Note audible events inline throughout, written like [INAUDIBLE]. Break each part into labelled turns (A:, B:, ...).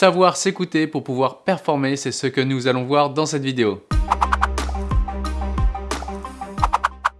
A: Savoir s'écouter pour pouvoir performer, c'est ce que nous allons voir dans cette vidéo.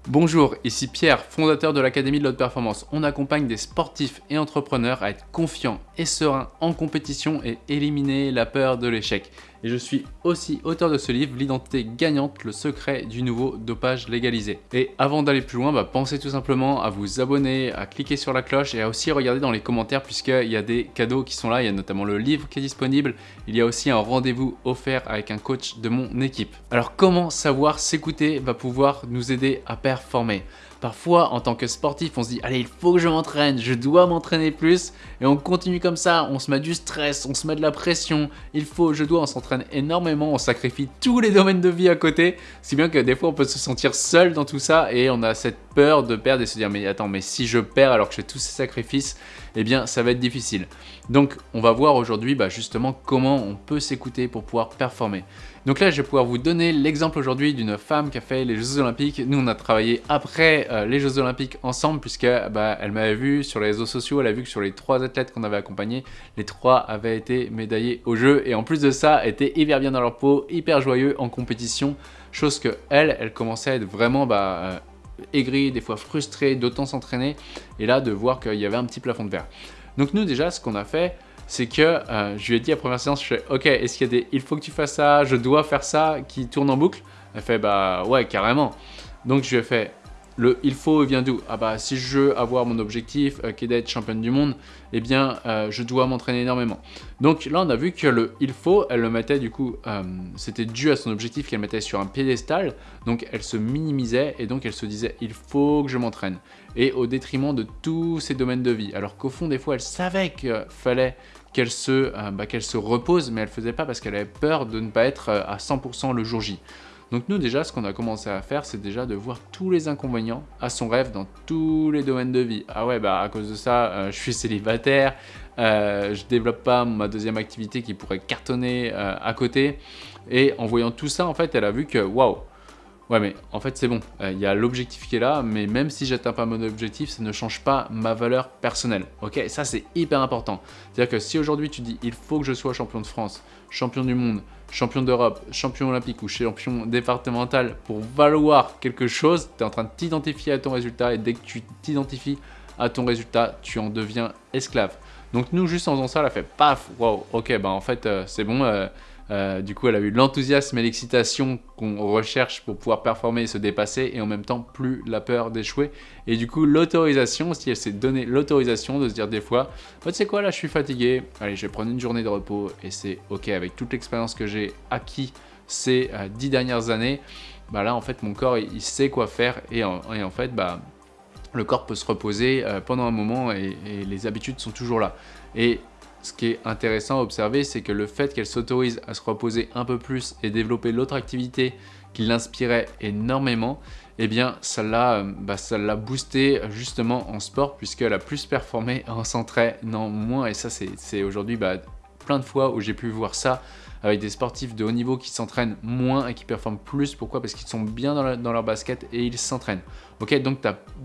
A: Bonjour, ici Pierre, fondateur de l'Académie de l'Haute Performance. On accompagne des sportifs et entrepreneurs à être confiants et sereins en compétition et éliminer la peur de l'échec. Et je suis aussi auteur de ce livre, L'identité gagnante, le secret du nouveau dopage légalisé. Et avant d'aller plus loin, bah, pensez tout simplement à vous abonner, à cliquer sur la cloche et à aussi regarder dans les commentaires puisqu'il y a des cadeaux qui sont là. Il y a notamment le livre qui est disponible. Il y a aussi un rendez-vous offert avec un coach de mon équipe. Alors comment savoir s'écouter va pouvoir nous aider à performer? Parfois, en tant que sportif, on se dit « Allez, il faut que je m'entraîne, je dois m'entraîner plus » et on continue comme ça, on se met du stress, on se met de la pression, il faut, je dois, on s'entraîne énormément, on sacrifie tous les domaines de vie à côté, si bien que des fois on peut se sentir seul dans tout ça et on a cette de perdre et se dire « Mais attends, mais si je perds alors que je fais tous ces sacrifices, eh bien ça va être difficile. » Donc on va voir aujourd'hui bah, justement comment on peut s'écouter pour pouvoir performer. Donc là, je vais pouvoir vous donner l'exemple aujourd'hui d'une femme qui a fait les Jeux Olympiques. Nous, on a travaillé après euh, les Jeux Olympiques ensemble puisque bah, elle m'avait vu sur les réseaux sociaux, elle a vu que sur les trois athlètes qu'on avait accompagnés, les trois avaient été médaillés au jeu et en plus de ça, étaient hyper bien dans leur peau, hyper joyeux en compétition, chose que elle, elle commençait à être vraiment bah, aigrie, des fois frustrée d'autant s'entraîner et là de voir qu'il y avait un petit plafond de verre. Donc nous déjà, ce qu'on a fait, c'est que euh, je lui ai dit à première séance, je fais « Ok, est-ce qu'il y a des « il faut que tu fasses ça, je dois faire ça » qui tournent en boucle? Elle fait « Bah ouais, carrément ». Donc je lui ai fait le il faut vient d'où? Ah bah si je veux avoir mon objectif euh, qui est d'être championne du monde, eh bien euh, je dois m'entraîner énormément. Donc là on a vu que le il faut, elle le mettait du coup, euh, c'était dû à son objectif qu'elle mettait sur un piédestal, donc elle se minimisait et donc elle se disait il faut que je m'entraîne. Et au détriment de tous ses domaines de vie. Alors qu'au fond des fois elle savait qu'il fallait qu'elle se, bah, se repose, mais elle faisait pas parce qu'elle avait peur de ne pas être à 100% le jour J. Donc nous déjà, ce qu'on a commencé à faire, c'est déjà de voir tous les inconvénients à son rêve dans tous les domaines de vie. Ah ouais, bah à cause de ça, euh, je suis célibataire, euh, je développe pas ma deuxième activité qui pourrait cartonner euh, à côté. Et en voyant tout ça, en fait, elle a vu que waouh, Ouais, mais en fait, c'est bon. Euh, il y a l'objectif qui est là, mais même si j'atteins pas mon objectif, ça ne change pas ma valeur personnelle. Ok Ça, c'est hyper important. C'est-à-dire que si aujourd'hui tu dis « il faut que je sois champion de France, champion du monde, champion d'Europe, champion olympique ou champion départemental pour valoir quelque chose, tu es en train de t'identifier à ton résultat et dès que tu t'identifies à ton résultat, tu en deviens esclave. Donc nous, juste en faisant ça, elle a fait paf, wow, ok, bah en fait, euh, c'est bon, euh, euh, du coup, elle a eu l'enthousiasme et l'excitation qu'on recherche pour pouvoir performer et se dépasser et en même temps plus la peur d'échouer. Et du coup, l'autorisation aussi, elle s'est donné l'autorisation de se dire des fois, tu sais quoi, là je suis fatigué, allez, je vais prendre une journée de repos et c'est ok avec toute l'expérience que j'ai acquis ces euh, dix dernières années. Bah là, en fait, mon corps, il, sait quoi faire et en, fait, bah, le corps peut se reposer euh, pendant un moment et, et les habitudes sont toujours là. Et ce qui est intéressant à observer, c'est que le fait qu'elle s'autorise à se reposer un peu plus et développer l'autre activité qui l'inspirait énormément, eh bien ça l'a euh, bah, boosté justement en sport puisqu'elle a plus performé [LAUGHS] en s'entraînant moins et ça c'est aujourd'hui bah, plein de fois où j'ai pu voir ça avec des sportifs de haut niveau qui s'entraînent moins et qui performent plus. Pourquoi? Parce qu'ils sont bien dans, leur basket et ils s'entraînent. Ok, donc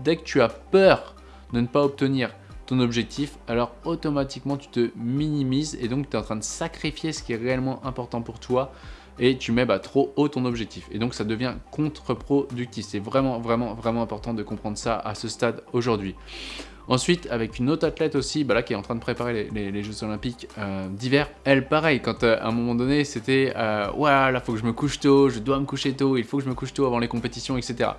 A: dès que tu as peur de ne pas obtenir ton objectif, alors automatiquement tu te minimises et donc tu es en train de sacrifier ce qui est réellement important pour toi et tu mets bah, trop haut ton objectif. Et donc ça devient contre-productif. C'est vraiment, vraiment, vraiment important de comprendre ça à ce stade aujourd'hui. Ensuite, avec une autre athlète aussi, bah là, qui est en train de préparer les, Jeux Olympiques euh, d'hiver, elle, pareil, quand euh, à un moment donné, c'était euh, Ouais, là, faut que je me couche tôt, je dois me coucher tôt, il faut que je me couche tôt avant les compétitions, etc.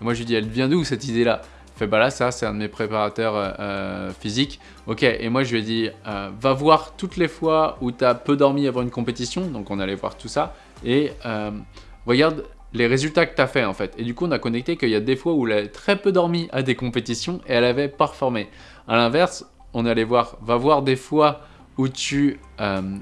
A: Et moi, je lui dis Elle vient d'où cette idée-là? Fait bah là ça c'est un de mes préparateurs euh, euh, physiques. Ok et moi je lui ai dit euh, va voir toutes les fois où tu as peu dormi avant une compétition, donc on allait voir tout ça, et regarde les résultats que tu as fait en fait. Et du coup on a connecté qu'il y a des fois où elle avait très peu dormi à des compétitions et elle avait performé. A l'inverse, on allait voir, va voir des fois où tu,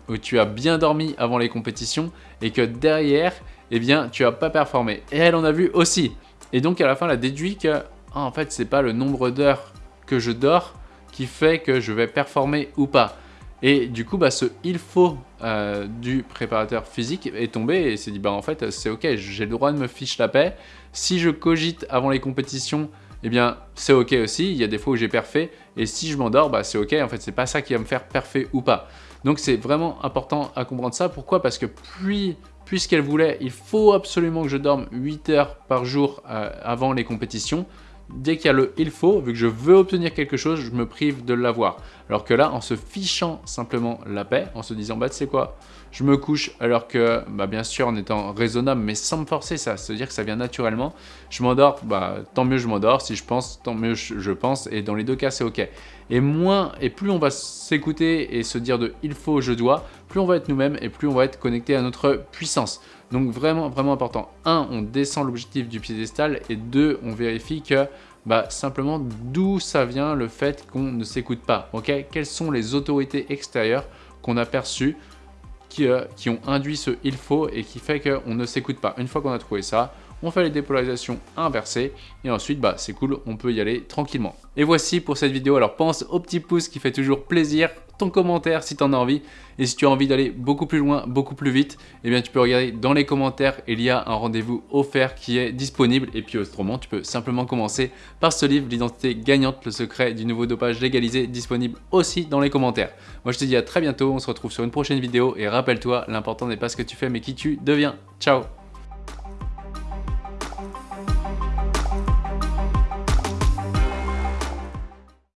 A: où tu as bien dormi avant les compétitions et que derrière, eh bien, tu n'as pas performé. Et elle en a vu aussi. Et donc à la fin, elle a déduit que ah, en fait, c'est pas le nombre d'heures que je dors qui fait que je vais performer ou pas. Et du coup, bah, ce « il faut euh, du préparateur physique est tombé et s'est dit bah en fait c'est ok, j'ai le droit de me fiche la paix. Si je cogite avant les compétitions, eh bien c'est ok aussi, il y a des fois où j'ai parfait et si je m'endors, bah c'est ok, en fait c'est pas ça qui va me faire parfait ou pas. Donc c'est vraiment important à comprendre ça. Pourquoi? Parce que puis, puisqu'elle voulait, il faut absolument que je dorme 8 heures par jour euh, avant les compétitions, dès qu'il y a le « il faut », vu que je veux obtenir quelque chose, je me prive de l'avoir. Alors que là, en se fichant simplement la paix, en se disant « bah tu sais quoi, je me couche alors que, bah, bien sûr en étant raisonnable, mais sans me forcer, ça, se dire que ça vient naturellement, je m'endors, bah, tant mieux je m'endors, si je pense, tant mieux je pense, et dans les deux cas c'est ok. Et moins, et plus on va s'écouter et se dire de « il faut, je dois », plus on va être nous-mêmes et plus on va être connecté à notre puissance. Donc vraiment, vraiment important. Un, on descend l'objectif du piédestal et deux, on vérifie que bah, simplement d'où ça vient le fait qu'on ne s'écoute pas. ok? Quelles sont les autorités extérieures qu'on a perçues qui, euh, qui, ont induit ce « il faut » et qui fait qu'on ne s'écoute pas? Une fois qu'on a trouvé ça, on fait les dépolarisations inversées et ensuite bah c'est cool, on peut y aller tranquillement. Et voici pour cette vidéo, alors pense au petit pouce qui fait toujours plaisir, ton commentaire si tu en as envie. Et si tu as envie d'aller beaucoup plus loin, beaucoup plus vite, eh bien tu peux regarder dans les commentaires, il y a un rendez-vous offert qui est disponible. Et puis autrement tu peux simplement commencer par ce livre, l'identité gagnante, le secret du nouveau dopage légalisé, disponible aussi dans les commentaires. Moi je te dis à très bientôt, on se retrouve sur une prochaine vidéo. Et rappelle-toi, l'important n'est pas ce que tu fais mais qui tu deviens. Ciao